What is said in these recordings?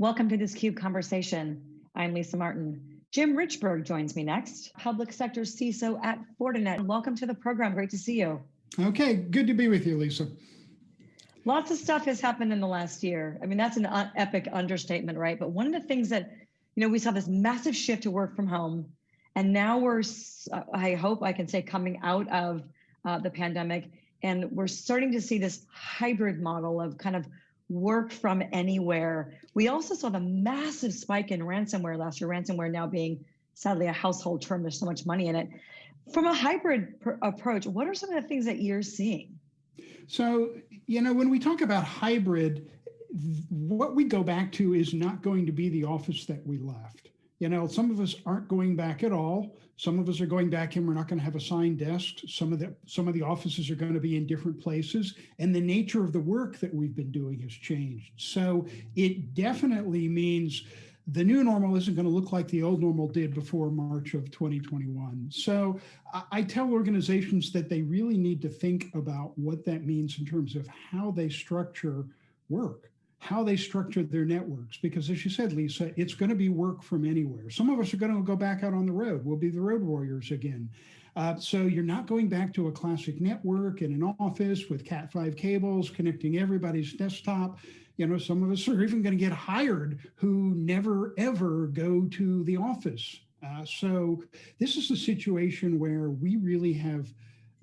Welcome to this CUBE conversation. I'm Lisa Martin. Jim Richberg joins me next, public sector CISO at Fortinet. Welcome to the program. Great to see you. Okay, good to be with you, Lisa. Lots of stuff has happened in the last year. I mean, that's an epic understatement, right? But one of the things that, you know, we saw this massive shift to work from home, and now we're, I hope I can say, coming out of uh, the pandemic, and we're starting to see this hybrid model of kind of work from anywhere. We also saw the massive spike in ransomware last year, ransomware now being sadly a household term, there's so much money in it. From a hybrid approach, what are some of the things that you're seeing? So, you know, when we talk about hybrid, what we go back to is not going to be the office that we left. You know, some of us aren't going back at all. Some of us are going back and we're not going to have assigned desks. Some of the some of the offices are going to be in different places, and the nature of the work that we've been doing has changed. So it definitely means the new normal isn't going to look like the old normal did before March of 2021. So I tell organizations that they really need to think about what that means in terms of how they structure work how they structure their networks. Because as you said, Lisa, it's going to be work from anywhere. Some of us are going to go back out on the road. We'll be the road warriors again. Uh, so you're not going back to a classic network in an office with Cat5 cables connecting everybody's desktop. You know, some of us are even going to get hired who never ever go to the office. Uh, so this is a situation where we really have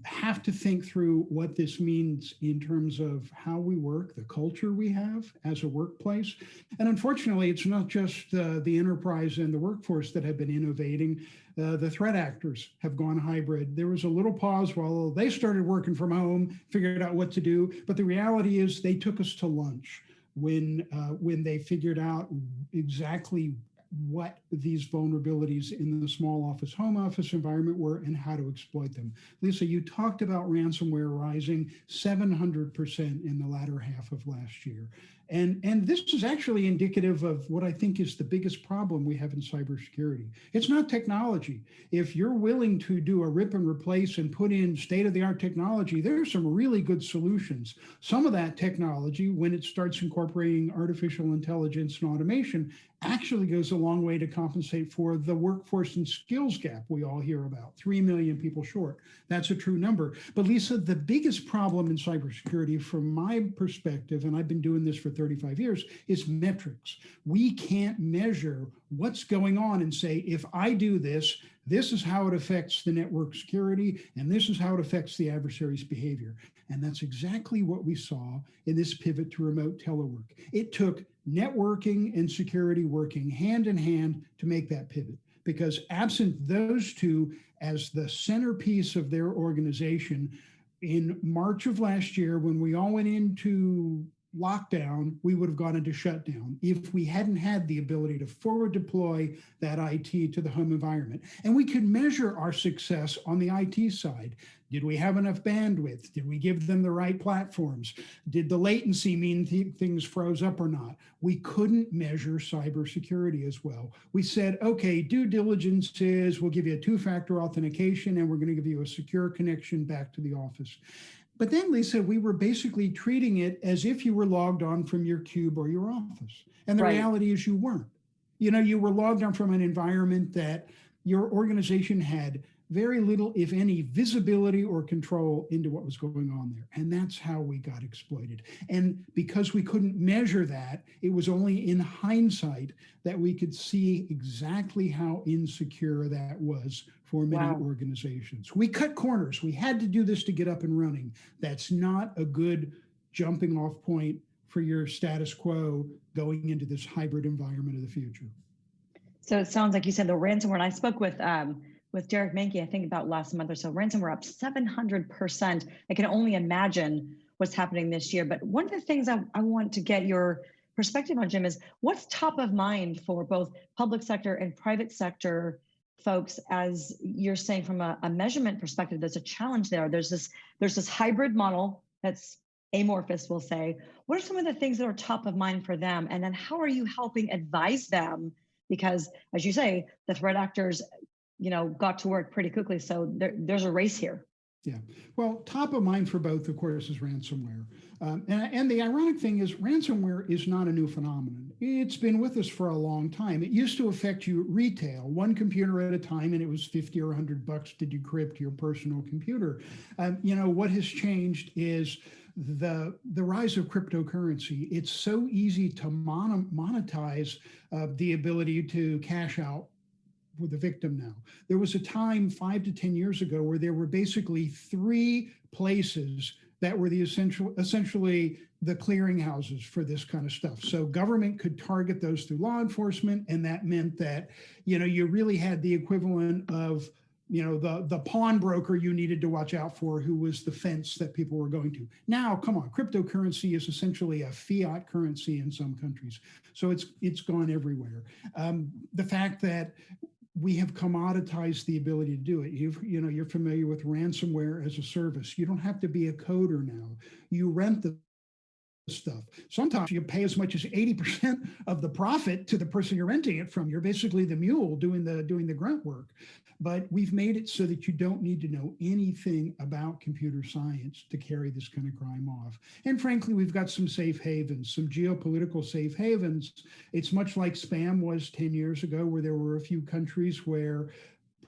have to think through what this means in terms of how we work, the culture we have as a workplace. And unfortunately, it's not just uh, the enterprise and the workforce that have been innovating. Uh, the threat actors have gone hybrid. There was a little pause while they started working from home, figured out what to do. But the reality is they took us to lunch when uh, when they figured out exactly what these vulnerabilities in the small office home office environment were and how to exploit them. Lisa, you talked about ransomware rising 700% in the latter half of last year. And, and this is actually indicative of what I think is the biggest problem we have in cybersecurity. It's not technology. If you're willing to do a rip and replace and put in state-of-the-art technology, there are some really good solutions. Some of that technology, when it starts incorporating artificial intelligence and automation, actually goes a long way to compensate for the workforce and skills gap we all hear about, 3 million people short. That's a true number. But Lisa, the biggest problem in cybersecurity from my perspective, and I've been doing this for 35 years, is metrics. We can't measure what's going on and say, if I do this, this is how it affects the network security, and this is how it affects the adversary's behavior. And that's exactly what we saw in this pivot to remote telework. It took networking and security working hand in hand to make that pivot. Because absent those two as the centerpiece of their organization, in March of last year, when we all went into lockdown, we would have gone into shutdown if we hadn't had the ability to forward deploy that IT to the home environment. And we could measure our success on the IT side. Did we have enough bandwidth? Did we give them the right platforms? Did the latency mean th things froze up or not? We couldn't measure cybersecurity as well. We said, okay, due diligence is we'll give you a two-factor authentication and we're going to give you a secure connection back to the office. But then, Lisa, we were basically treating it as if you were logged on from your cube or your office. And the right. reality is you weren't. You know, you were logged on from an environment that your organization had very little, if any, visibility or control into what was going on there. And that's how we got exploited. And because we couldn't measure that, it was only in hindsight that we could see exactly how insecure that was for many wow. organizations. We cut corners. We had to do this to get up and running. That's not a good jumping off point for your status quo going into this hybrid environment of the future. So it sounds like you said the ransomware, and I spoke with um, with Derek Manky, I think about last month or so, ransomware up 700%. I can only imagine what's happening this year. But one of the things I, I want to get your perspective on, Jim, is what's top of mind for both public sector and private sector folks as you're saying from a, a, measurement perspective there's a challenge there there's this there's this hybrid model that's amorphous we'll say what are some of the things that are top of mind for them and then how are you helping advise them because as you say the threat actors you know, got to work pretty quickly. So there, there's a race here. Yeah. Well, top of mind for both, of course, is ransomware. Um, and, and the ironic thing is ransomware is not a new phenomenon. it's been with us for a long time. It used to affect you retail, one computer at a time, and it was 50 or 100 bucks to decrypt your personal computer. Um, you know, what has changed is the, the rise of cryptocurrency. It's so easy to mon monetize uh, the ability to cash out with the victim now. There was a time five to 10 years ago where there were basically three places that were the essential, essentially the clearinghouses for this kind of stuff. So government could target those through law enforcement. And that meant that, you know, you really had the equivalent of, you know, the, the pawnbroker you needed to watch out for who was the fence that people were going to. Now, come on, cryptocurrency is essentially a fiat currency in some countries. So it's, it's gone everywhere. Um, the fact that we have commoditized the ability to do it. You've, you know, you're familiar with ransomware as a service. You don't have to be a coder now. You rent the stuff. Sometimes you pay as much as 80% of the profit to the person you're renting it from. You're basically the mule doing the doing the grunt work. But we've made it so that you don't need to know anything about computer science to carry this kind of crime off. And frankly, we've got some safe havens, some geopolitical safe havens. It's much like spam was 10 years ago, where there were a few countries where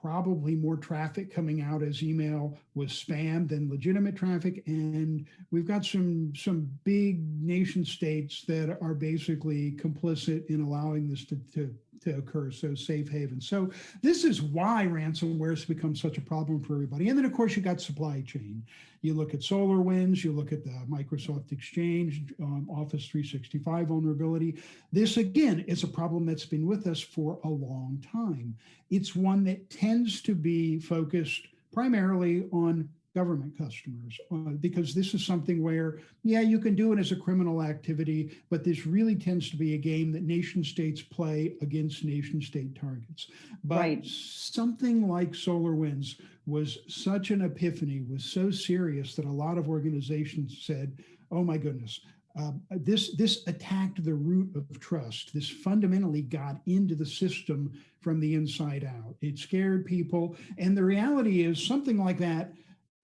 probably more traffic coming out as email was spam than legitimate traffic. And we've got some, some big nation states that are basically complicit in allowing this to, to, to occur, so safe haven. So this is why ransomware has become such a problem for everybody. And then of course you got supply chain. You look at SolarWinds, you look at the Microsoft Exchange, um, Office 365 vulnerability. This again is a problem that's been with us for a long time. It's one that tends to be focused primarily on government customers uh, because this is something where, yeah, you can do it as a criminal activity, but this really tends to be a game that nation states play against nation state targets. But Right. something like SolarWinds was such an epiphany, was so serious that a lot of organizations said, oh my goodness, uh, this this attacked the root of trust. This fundamentally got into the system from the inside out. It scared people, and the reality is something like that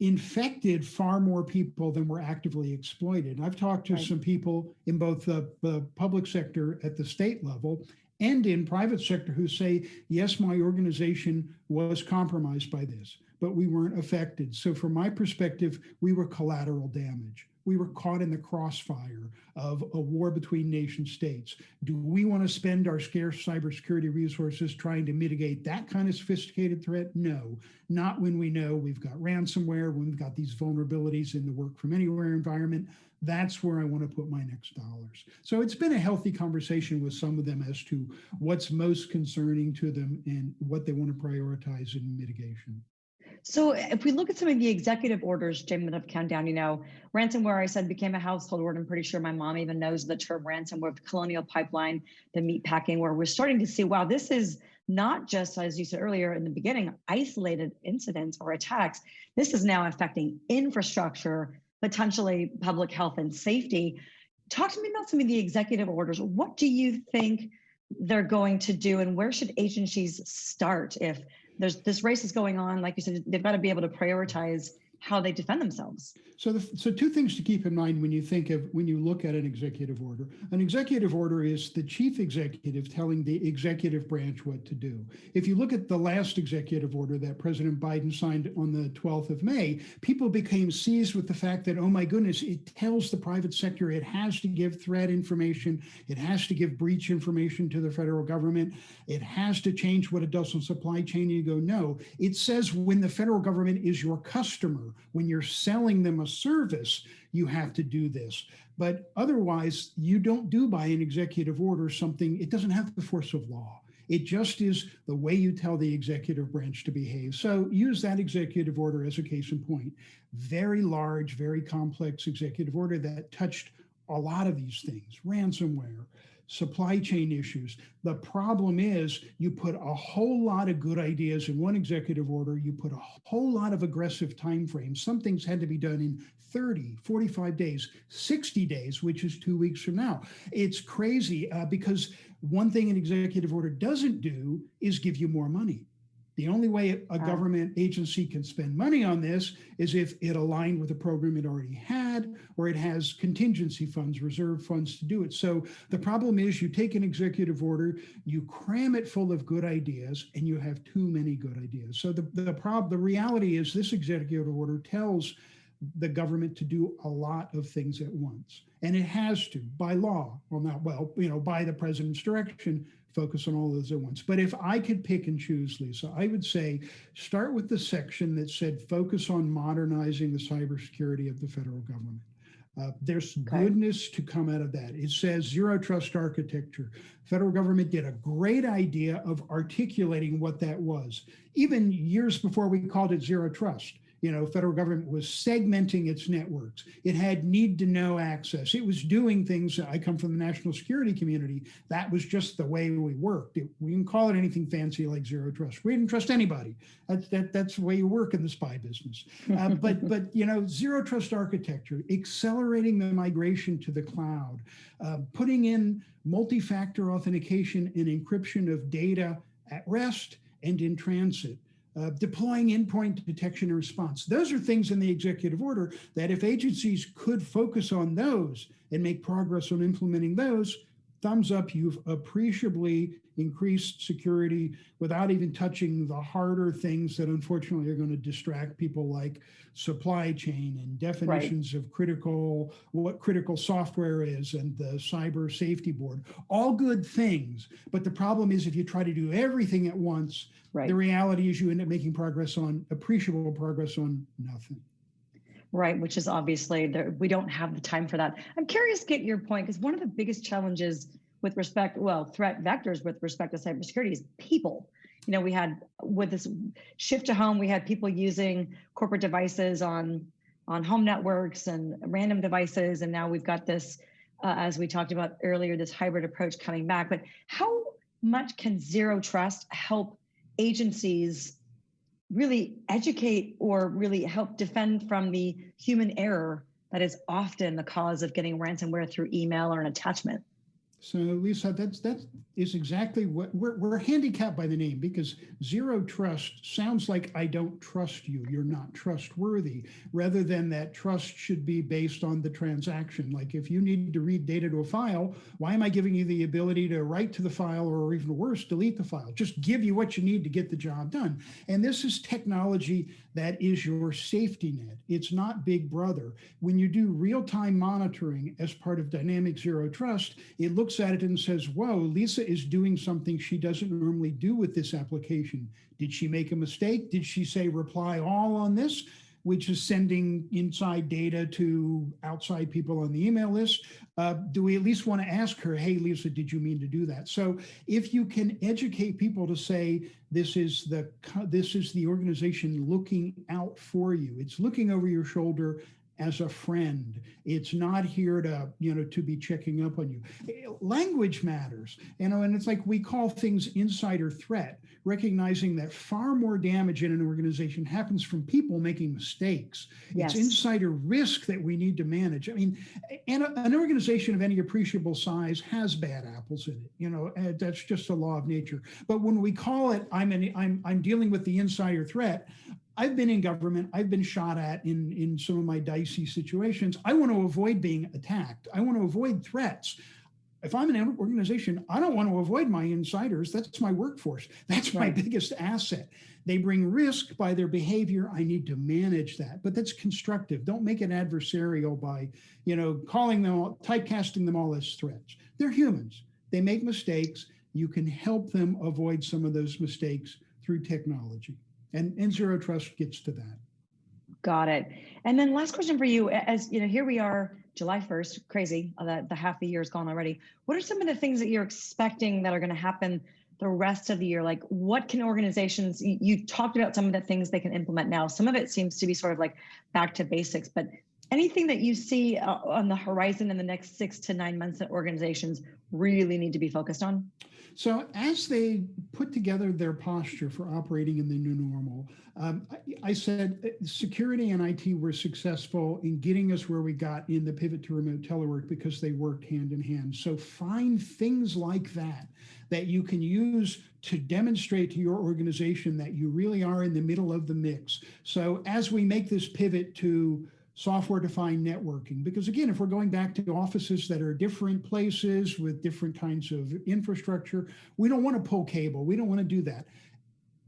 infected far more people than were actively exploited. I've talked to Right. some people in both the, the public sector at the state level and in private sector who say, yes, my organization was compromised by this, but we weren't affected. So from my perspective, we were collateral damage. We were caught in the crossfire of a war between nation states. Do we want to spend our scarce cybersecurity resources trying to mitigate that kind of sophisticated threat? No, not when we know we've got ransomware, when we've got these vulnerabilities in the work from anywhere environment. That's where I want to put my next dollars. So it's been a healthy conversation with some of them as to what's most concerning to them and what they want to prioritize in mitigation. So if we look at some of the executive orders, Jim, that have come down, you know, ransomware, I said, became a household word. I'm pretty sure my mom even knows the term ransomware, the colonial pipeline, the meat packing, where we're starting to see, wow, this is not just, as you said earlier in the beginning, isolated incidents or attacks. This is now affecting infrastructure, potentially public health and safety. Talk to me about some of the executive orders. What do you think they're going to do and where should agencies start if there's this race is going on. Like you said they've got to be able to prioritize how they defend themselves So, the, so two things to keep in mind when you think of when you look at an executive order. An executive order is the chief executive telling the executive branch what to do. If you look at the last executive order that President Biden signed on the 12th of May, people became seized with the fact that oh my goodness, it tells the private sector it has to give threat information, it has to give breach information to the federal government, it has to change what it does on supply chain. And You go no, it says when the federal government is your customer when you're selling them a service, you have to do this. But otherwise, you don't do by an executive order something, it doesn't have the force of law. It just is the way you tell the executive branch to behave. So use that executive order as a case in point. Very large, very complex executive order that touched a lot of these things, ransomware, supply chain issues. The problem is you put a whole lot of good ideas in one executive order, you put a whole lot of aggressive timeframes. Some things had to be done in 30, 45 days, 60 days, which is two weeks from now. It's crazy uh, because one thing an executive order doesn't do is give you more money. The only way a government agency can spend money on this is if it aligned with a program it already had had, or it has contingency funds, reserve funds to do it. So the problem is you take an executive order, you cram it full of good ideas, and you have too many good ideas. So the, the problem, the reality is this executive order tells the government to do a lot of things at once. And it has to by law, well, not well, you know, by the president's direction, focus on all those at once. But if I could pick and choose, Lisa, I would say start with the section that said focus on modernizing the cybersecurity of the federal government. Uh, there's Okay. goodness to come out of that. It says zero trust architecture. Federal government did a great idea of articulating what that was. Even years before we called it zero trust, you know, federal government was segmenting its networks. It had need to know access. It was doing things. I come from the national security community. That was just the way we worked. It, we didn't call it anything fancy like zero trust. We didn't trust anybody. That's that, that's the way you work in the spy business. Uh, but but you know, zero trust architecture, accelerating the migration to the cloud, uh, putting in multi-factor authentication and encryption of data at rest and in transit. Uh, deploying endpoint detection and response. Those are things in the executive order that if agencies could focus on those and make progress on implementing those, thumbs up, you've appreciably increased security without even touching the harder things that unfortunately are going to distract people like supply chain and definitions of critical, what critical software is and the cyber safety board. All good things. But the problem is if you try to do everything at once, Right. the reality is you end up making progress on appreciable progress on nothing. Right, which is obviously there, we don't have the time for that. I'm curious to get your point because one of the biggest challenges with respect, well, threat vectors with respect to cybersecurity is people. You know, we had with this shift to home, we had people using corporate devices on on home networks and random devices, and now we've got this, uh, as we talked about earlier, this hybrid approach coming back. But how much can zero trust help agencies really educate or really help defend from the human error that is often the cause of getting ransomware through email or an attachment. So Lisa, that's that is exactly what we're we're handicapped by the name because zero trust sounds like I don't trust you. You're not trustworthy, rather than that trust should be based on the transaction. Like if you need to read data to a file, why am I giving you the ability to write to the file or even worse, delete the file? Just give you what you need to get the job done. And this is technology that is your safety net. It's not Big Brother. When you do real-time monitoring as part of dynamic zero trust, it looks at it and says, whoa, Lisa is doing something she doesn't normally do with this application. Did she make a mistake? Did she say reply all on this? Which is sending inside data to outside people on the email list. Uh, do we at least want to ask her, hey, Lisa, did you mean to do that? So if you can educate people to say, this is the this is the organization looking out for you. It's looking over your shoulder as a friend. It's not here to, you know, to be checking up on you. Language matters, you know, and it's like we call things insider threat, recognizing that far more damage in an organization happens from people making mistakes. Yes. It's insider risk that we need to manage. I mean, and an organization of any appreciable size has bad apples in it. You know, and that's just a law of nature. But when we call it, I'm an, I'm I'm dealing with the insider threat. I've been in government. I've been shot at in in some of my dicey situations. I want to avoid being attacked. I want to avoid threats. If I'm an organization, I don't want to avoid my insiders. That's my workforce. That's my biggest asset. They bring risk by their behavior. I need to manage that, but that's constructive. Don't make it adversarial by, you know, calling them, all- typecasting them all as threats. They're humans. They make mistakes. You can help them avoid some of those mistakes through technology. And, and Zero Trust gets to that. Got it. And then last question for you, as you know, here we are, July 1st, crazy, uh, the, the half the year is gone already. What are some of the things that you're expecting that are going to happen the rest of the year? Like what can organizations, you, you talked about some of the things they can implement now. Some of it seems to be sort of like back to basics, but anything that you see uh, on the horizon in the next six to nine months that organizations really need to be focused on? So as they put together their posture for operating in the new normal, um, I, I said uh, security and IT were successful in getting us where we got in the pivot to remote telework because they worked hand in hand. So find things like that that you can use to demonstrate to your organization that you really are in the middle of the mix. So as we make this pivot to software defined networking. Because again, if we're going back to offices that are different places with different kinds of infrastructure, we don't want to pull cable. We don't want to do that.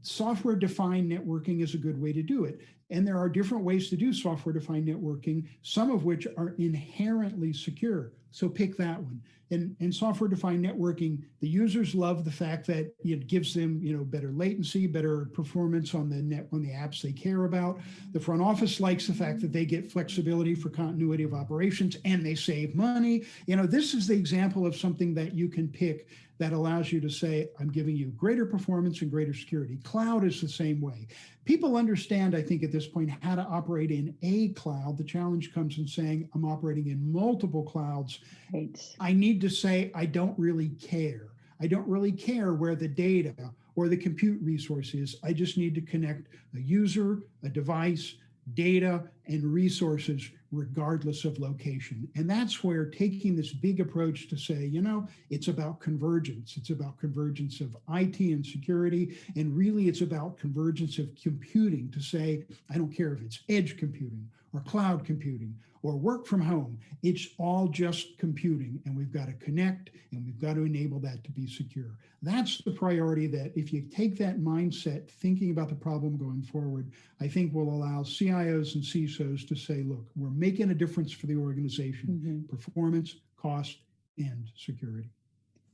Software defined networking is a good way to do it. And there are different ways to do software defined networking, some of which are inherently secure. So pick that one. And, and software defined networking, the users love the fact that it gives them, you know, better latency, better performance on the net on the apps they care about. The front office likes the fact that they get flexibility for continuity of operations and they save money. You know, this is the example of something that you can pick that allows you to say, I'm giving you greater performance and greater security. Cloud is the same way. People understand, I think, at this point, how to operate in a cloud. The challenge comes in saying, I'm operating in multiple clouds. Right. I need to say, I don't really care. I don't really care where the data or the compute resource is. I just need to connect a user, a device, data, and resources regardless of location. And that's where taking this big approach to say, you know, it's about convergence. It's about convergence of IT and security. And really it's about convergence of computing to say, I don't care if it's edge computing or cloud computing or work from home. It's all just computing and we've got to connect and we've got to enable that to be secure. That's the priority that if you take that mindset, thinking about the problem going forward, I think will allow CIOs and CISOs to say, look, we're making a difference for the organization, mm -hmm. performance, cost, and security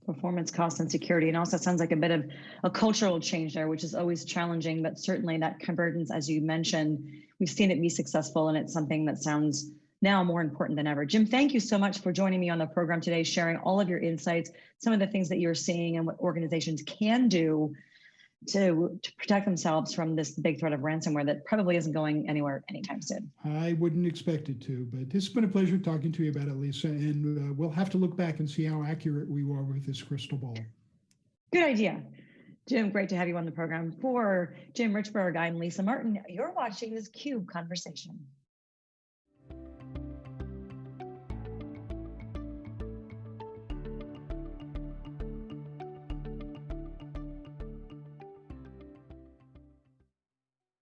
performance cost and security and also sounds like a bit of a cultural change there which is always challenging but certainly that convergence as you mentioned we've seen it be successful and it's something that sounds now more important than ever jim thank you so much for joining me on the program today sharing all of your insights some of the things that you're seeing and what organizations can do to, to protect themselves from this big threat of ransomware that probably isn't going anywhere anytime soon. I wouldn't expect it to, but it's been a pleasure talking to you about it, Lisa. And uh, we'll have to look back and see how accurate we were with this crystal ball. Good idea. Jim, great to have you on the program. For Jim Richberg, I'm Lisa Martin. You're watching this CUBE conversation.